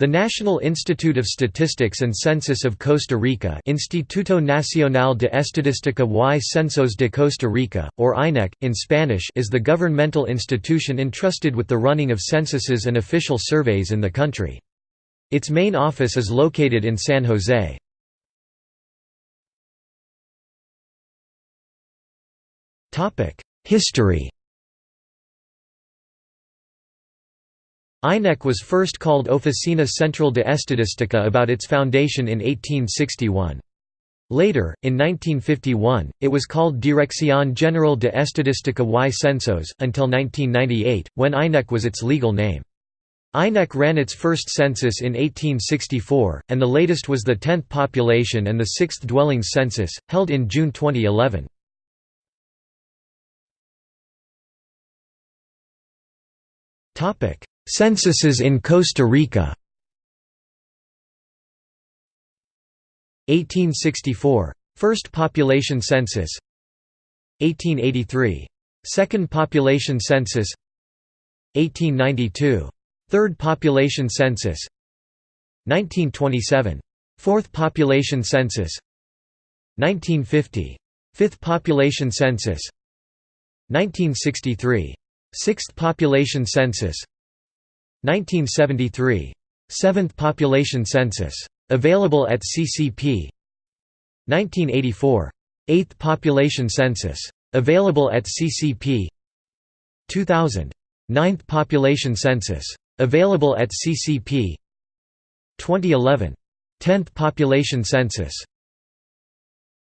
The National Institute of Statistics and Census of Costa Rica Instituto Nacional de Estadística y Censos de Costa Rica, or INEC, in Spanish is the governmental institution entrusted with the running of censuses and official surveys in the country. Its main office is located in San Jose. History INEC was first called Oficina Central de Estadística about its foundation in 1861. Later, in 1951, it was called Dirección General de Estadística y Censos, until 1998, when INEC was its legal name. INEC ran its first census in 1864, and the latest was the 10th population and the 6th dwellings census, held in June 2011. Censuses in Costa Rica 1864. First population census 1883. Second population census 1892. Third population census 1927. Fourth population census 1950. Fifth population census 1963. Sixth population census 1973. Seventh population census. Available at CCP 1984. Eighth population census. Available at CCP 2000. Ninth population census. Available at CCP 2011. Tenth population census.